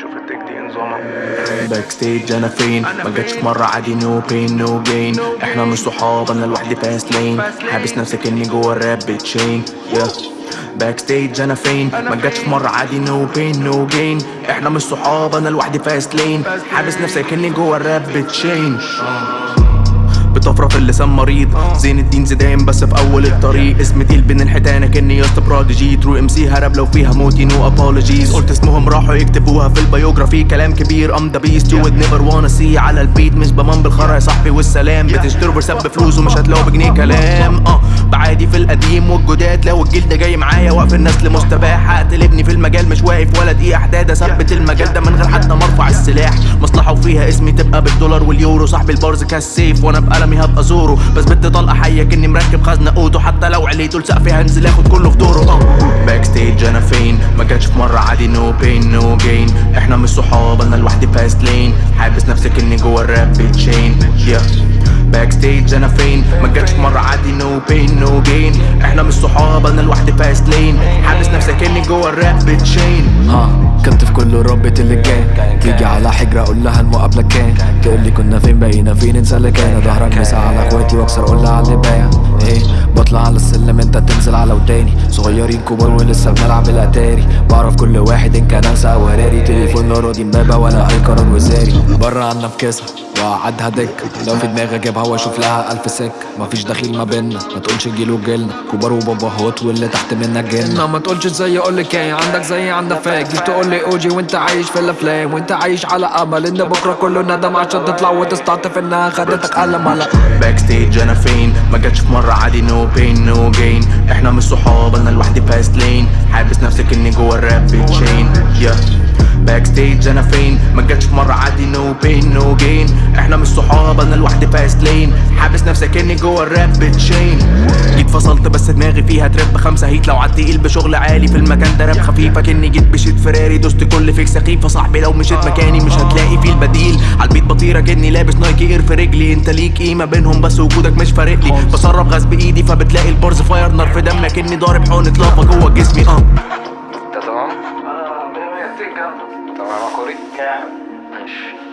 شوف ال take دي نظامها. backstage أنا فين؟ ما جاتش مرة عادي no pain no gain إحنا مش صحاب أنا لوحدي fast lane حابس نفسي كاني جوه الراب بتشين backstage أنا فين؟ ما جاتش في مرة عادي no pain no gain إحنا مش صحاب أنا لوحدي fast lane حابس نفسي كاني جوه الراب بتشين بطفرة في اللسان مريض. زين الدين زيدان بس في أول الطريق. اسم تقيل بين الحيتان كأني beast prodigy true MC هرب لو فيها موتي no apologies قلت اسمهم راحوا يكتبوها في ال biography كلام كبير I'm the beast you would never wanna see على ال beat. مش بمن بالخرا يا صاحبي والسلام. بتشتروا فرسات بفلوس ومش هتلاقوا بجنيه كلام. آه. بعادي في القديم والجداد. لو الجلد جاي معايا واقف الناس لمستباح هقتل ابني في المجال. مش واقف ولا دقيقة حداد اثبت المجال ده من غير حتى مرفع السلاح مصلحه وفيها اسمي تبقى بالدولار واليورو. صاحب البارز كالسيف وأنا بقلمي هبقى زوره بس بنت طلقه حيه كني مركب خزنة أوتو. حتى لو عليته لسقفي هنزل آخد كله في دوره. باك ستيج أنا فين؟ ما جاتش في مرة عادي نو بين نو جين إحنا مش صحاب أنا لوحدي فاست لين حابس نفسي كني جوه الراب بتشين yeah. باك ستيج أنا فين؟ ما جاتش في مرة عادي نو بين نو جين إحنا مش صحاب أنا لوحدي فاست لين. حابس نفسي كاني جوه الراب بتشين. ها كنت في كل ربة اللي كان تيجي على حجرة أقول لها المقابلة كان. تقول لي كنا فين بقينا فين إنسى اللي كان ظهرك مسا على اخواتي وأكسر أقول لها على اللي بايع إيه بطلع على السلم أنت تنزل على وداني. صغيرين كبار ولسه بنلعب الاتاري بعرف كل واحد إن كان أنسى أو هراري تليفون راضي امبابة ولا اي قرار وزاري بره عنا في كيسها وقعدها دك. لو في دماغي اجيبها واشوف لها ألف سك. مفيش دخيل ما بينا ما تقولش جيل وجيلنا. كبار وباباهات واللي تحت منك جيلنا. ما تقولش زي أقول لك إيه عندك زي عندك fuck. جيت تقول لي OG وإنت عايش في الأفلام. وإنت عايش على أمل. إن بكرة كله ندم عشان تطلع وتستعطف انها خدتك قلم على backstage أنا فين؟ ما جاتش في مرة عادي no pain no gain إحنا مش صحاب أنا لوحدي fast lane حابس نفسي كاني جوه الراب بتشين باك ستيج أنا فين؟ ما جاتش في مرة عادي نو بين نو جين إحنا مش صحاب أنا لوحدي فاست لين حابس نفسي كاني جوه الراب بتشين جيت فصلت بس دماغي فيها تراب خمسة هيت لو عدت تقيل بشغل عالي في المكان ده راب خفيفة. كني جيت بشيت فراري دوست كل فيك سخيفة صاحبي لو مشيت مكاني مش هتلاقي فيه البديل عالبيت بطيرة كني لابس نايكي اير في رجلي. انت ليك قيمة بينهم بس وجودك مش فارق لي. بسرب غاز بإيدي فبتلاقي البارز فاير نار في دمك كني ضارب حقنة لافا جوه جسمي. آه. تمام؟ آه 100 100 تمام يا كوري؟ ماشي.